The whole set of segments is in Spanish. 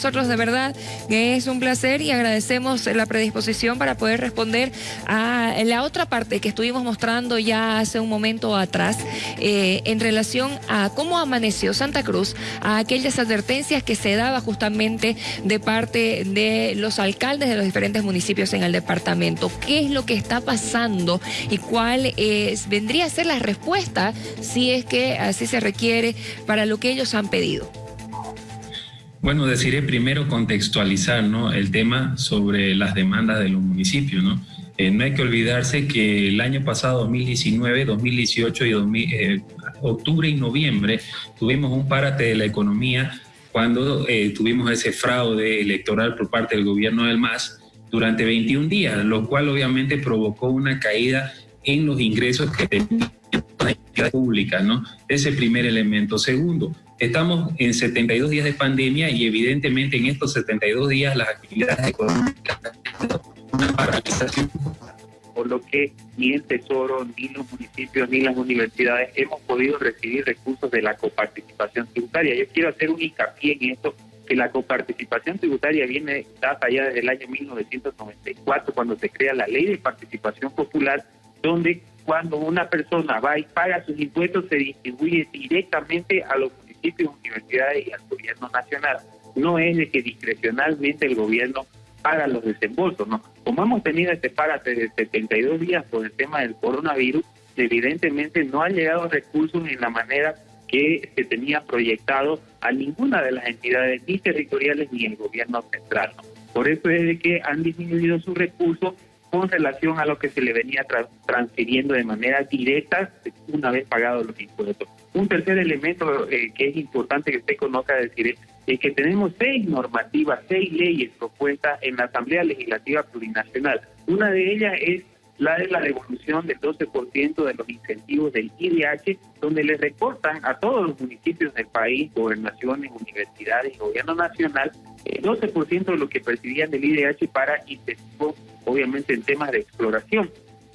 nosotros de verdad es un placer y agradecemos la predisposición para poder responder a la otra parte que estuvimos mostrando ya hace un momento atrás eh, en relación a cómo amaneció Santa Cruz, a aquellas advertencias que se daba justamente de parte de los alcaldes de los diferentes municipios en el departamento. ¿Qué es lo que está pasando y cuál es, vendría a ser la respuesta si es que así se requiere para lo que ellos han pedido? Bueno, deciré primero contextualizar el tema sobre las demandas de los municipios. ¿no? Eh, no hay que olvidarse que el año pasado, 2019, 2018 y eh, octubre y noviembre, tuvimos un párate de la economía cuando eh, tuvimos ese fraude electoral por parte del gobierno del MAS durante 21 días, lo cual obviamente provocó una caída en los ingresos que tenían las públicas, ¿no? Ese primer elemento. Segundo, Estamos en 72 días de pandemia y evidentemente en estos 72 días las actividades económicas una paralización. Por lo que ni el Tesoro, ni los municipios, ni las universidades hemos podido recibir recursos de la coparticipación tributaria. Yo quiero hacer un hincapié en esto, que la coparticipación tributaria viene data ya desde el año 1994, cuando se crea la ley de participación popular, donde cuando una persona va y paga sus impuestos se distribuye directamente a los municipios, universidades y al gobierno nacional. No es de que discrecionalmente el gobierno paga los desembolsos, ¿no? Como hemos tenido este párate de 72 días por el tema del coronavirus, evidentemente no han llegado recursos en la manera que se tenía proyectado a ninguna de las entidades ni territoriales ni el gobierno central. Por eso es de que han disminuido sus recursos con relación a lo que se le venía transfiriendo de manera directa una vez pagados los impuestos. Un tercer elemento eh, que es importante que usted conozca decir es que tenemos seis normativas, seis leyes propuestas en la Asamblea Legislativa Plurinacional. Una de ellas es la de la devolución del 12% de los incentivos del IDH, donde le recortan a todos los municipios del país, gobernaciones, universidades y gobierno nacional, el 12% de lo que percibían del IDH para incentivos obviamente en temas de exploración,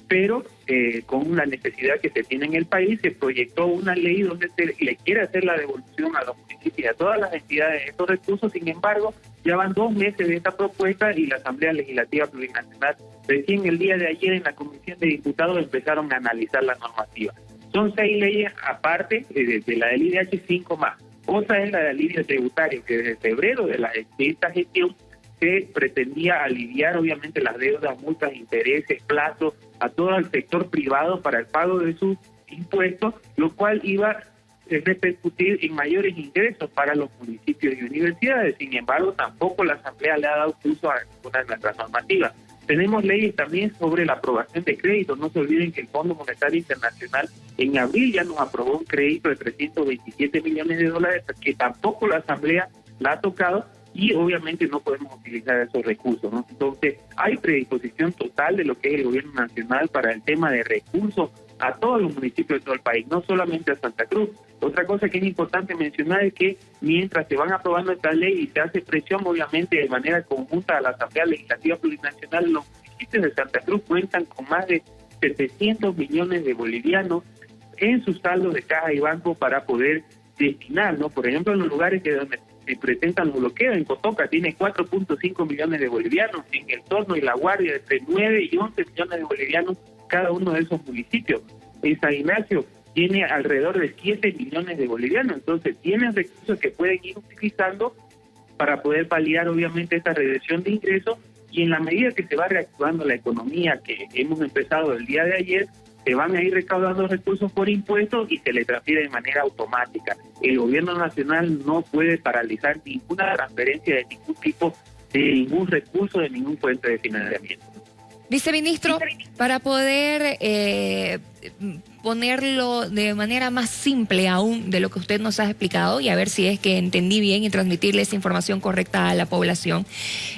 pero eh, con una necesidad que se tiene en el país, se proyectó una ley donde se le quiere hacer la devolución a los municipios y a todas las entidades de estos recursos, sin embargo, ya van dos meses de esta propuesta y la Asamblea Legislativa Plurinacional, recién el día de ayer en la Comisión de Diputados empezaron a analizar la normativa. Son seis leyes aparte de, de la del IDH, cinco más. Otra es la de alivio tributario, que desde febrero de, la, de esta gestión se pretendía aliviar obviamente las deudas, multas, intereses, plazos a todo el sector privado para el pago de sus impuestos, lo cual iba a repercutir en mayores ingresos para los municipios y universidades. Sin embargo, tampoco la Asamblea le ha dado curso a ninguna de nuestras normativas. Tenemos leyes también sobre la aprobación de créditos. No se olviden que el Fondo Monetario Internacional en abril ya nos aprobó un crédito de 327 millones de dólares que tampoco la Asamblea la ha tocado y obviamente no podemos utilizar esos recursos. ¿no? Entonces, hay predisposición total de lo que es el gobierno nacional para el tema de recursos a todos los municipios de todo el país, no solamente a Santa Cruz. Otra cosa que es importante mencionar es que mientras se van aprobando esta ley y se hace presión, obviamente, de manera conjunta a la Asamblea Legislativa Plurinacional, los municipios de Santa Cruz cuentan con más de 700 millones de bolivianos en sus saldos de caja y banco para poder destinar, ¿no? Por ejemplo, en los lugares que donde se presentan un bloqueo. En Cotoca tiene 4.5 millones de bolivianos, en El Torno y La Guardia entre 9 y 11 millones de bolivianos cada uno de esos municipios. En San Ignacio tiene alrededor de 7 millones de bolivianos, entonces tienen recursos que pueden ir utilizando para poder paliar obviamente esta reducción de ingresos y en la medida que se va reactivando la economía que hemos empezado el día de ayer, se van a ir recaudando recursos por impuestos y se le transfiere de manera automática. El gobierno nacional no puede paralizar ninguna transferencia de ningún tipo, de ningún recurso, de ningún fuente de financiamiento. Viceministro, para poder eh, ponerlo de manera más simple aún de lo que usted nos ha explicado y a ver si es que entendí bien y transmitirle esa información correcta a la población.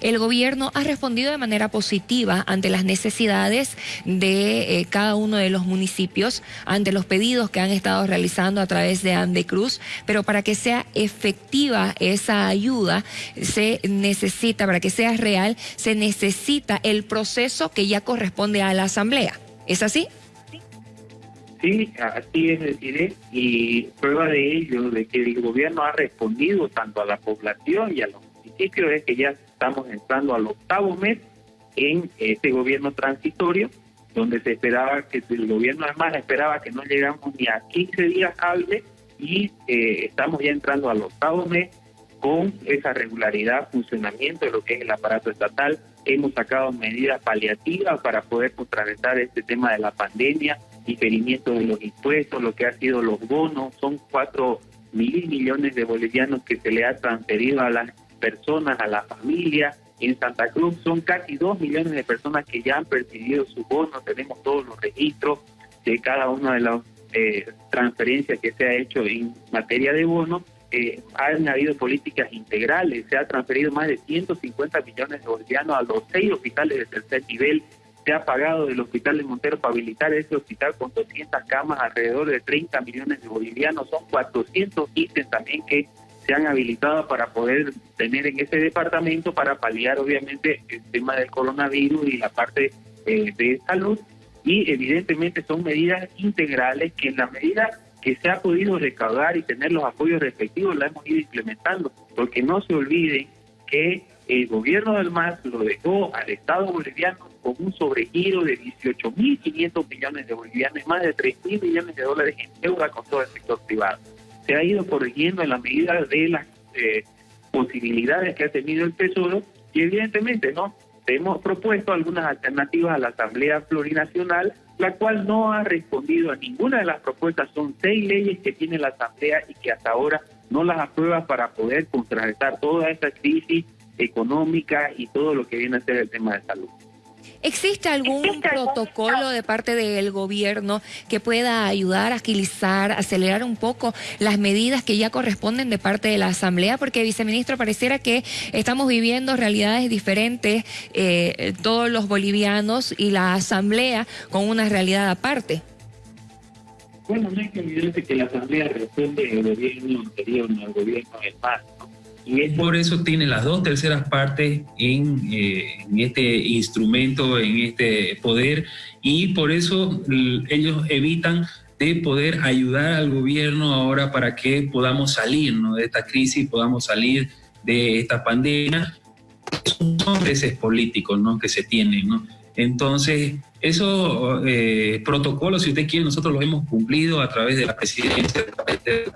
El gobierno ha respondido de manera positiva ante las necesidades de eh, cada uno de los municipios, ante los pedidos que han estado realizando a través de Andecruz, pero para que sea efectiva esa ayuda se necesita, para que sea real, se necesita el proceso que ya corresponde a la Asamblea. ¿Es así? Sí, así es, decir, y prueba de ello, de que el gobierno ha respondido tanto a la población y a los municipios, es que ya estamos entrando al octavo mes en este gobierno transitorio, donde se esperaba que el gobierno además esperaba que no llegamos ni a 15 días hábiles y eh, estamos ya entrando al octavo mes con esa regularidad, funcionamiento de lo que es el aparato estatal. Hemos sacado medidas paliativas para poder contrarrestar este tema de la pandemia, diferimiento de los impuestos, lo que ha sido los bonos, son cuatro mil millones de bolivianos que se le ha transferido a las personas, a la familia. En Santa Cruz son casi dos millones de personas que ya han percibido su bono, tenemos todos los registros de cada una de las eh, transferencias que se ha hecho en materia de bono eh, han habido políticas integrales, se ha transferido más de 150 millones de bolivianos a los seis hospitales de tercer nivel, se ha pagado del hospital de Montero para habilitar ese hospital con 200 camas, alrededor de 30 millones de bolivianos, son 400 ítems también que se han habilitado para poder tener en ese departamento para paliar obviamente el tema del coronavirus y la parte eh, de salud. Y evidentemente son medidas integrales que en la medida que se ha podido recaudar y tener los apoyos respectivos, la hemos ido implementando, porque no se olviden que el gobierno del MAS lo dejó al Estado boliviano con un sobregiro de 18.500 millones de bolivianos, más de 3.000 millones de dólares en deuda con todo el sector privado. Se ha ido corrigiendo en la medida de las eh, posibilidades que ha tenido el Tesoro y evidentemente no hemos propuesto algunas alternativas a la Asamblea Plurinacional la cual no ha respondido a ninguna de las propuestas. Son seis leyes que tiene la Asamblea y que hasta ahora no las aprueba para poder contrarrestar toda esta crisis económica y todo lo que viene a ser el tema de salud. ¿Existe algún protocolo de parte del gobierno que pueda ayudar a agilizar, acelerar un poco las medidas que ya corresponden de parte de la Asamblea? Porque, viceministro, pareciera que estamos viviendo realidades diferentes, eh, todos los bolivianos y la Asamblea con una realidad aparte. Bueno, no hay que olvidarse que la Asamblea responde al gobierno anterior, no al gobierno del MAS, y por eso tiene las dos terceras partes en, eh, en, este instrumento, en este poder, y por eso ellos evitan de poder ayudar al gobierno ahora para que podamos salir de esta crisis, podamos salir de esta pandemia. Son intereses políticos ¿no? que se tienen. ¿no? Entonces, esos eh, protocolos, si usted quiere, nosotros los hemos cumplido a través de la presidencia, a través de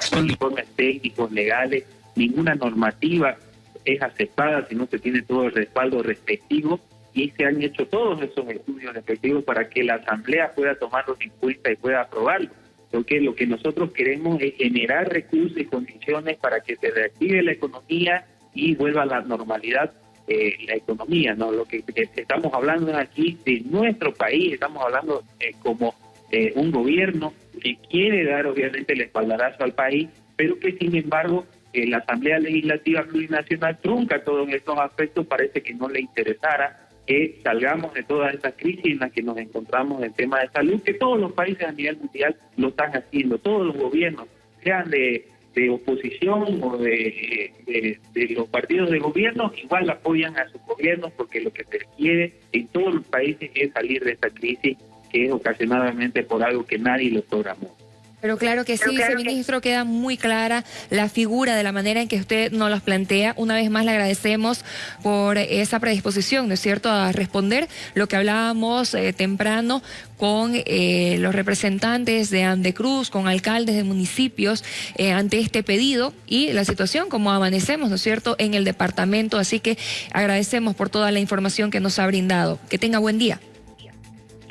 son informes técnicos, legales, ninguna normativa es aceptada si no se tiene todo el respaldo respectivo y se han hecho todos esos estudios respectivos para que la Asamblea pueda tomarlos en cuenta y pueda aprobarlos. Porque lo que nosotros queremos es generar recursos y condiciones para que se reactive la economía y vuelva a la normalidad eh, la economía. no Lo que, estamos hablando aquí de nuestro país, estamos hablando eh, como eh, un gobierno que quiere dar obviamente el espaldarazo al país, pero que sin embargo eh, la Asamblea Legislativa Plurinacional trunca todos estos aspectos, parece que no le interesara que salgamos de toda esta crisis en la que nos encontramos en tema de salud, que todos los países a nivel mundial lo están haciendo, todos los gobiernos, sean de, oposición o de, de, los partidos de gobierno, igual apoyan a sus gobiernos porque lo que se requiere en todos los países es salir de esta crisis que es ocasionadamente por algo que nadie lo programó. Pero claro que sí, viceministro, queda muy clara la figura de la manera en que usted nos las plantea. Una vez más le agradecemos por esa predisposición, ¿no es cierto?, a responder lo que hablábamos eh, temprano con eh, los representantes de Andecruz, con alcaldes de municipios eh, ante este pedido y la situación como amanecemos, ¿no es cierto?, en el departamento. Así que agradecemos por toda la información que nos ha brindado. Que tenga buen día.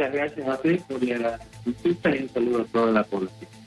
Gracias a ti por la consulta un saludo a toda la población.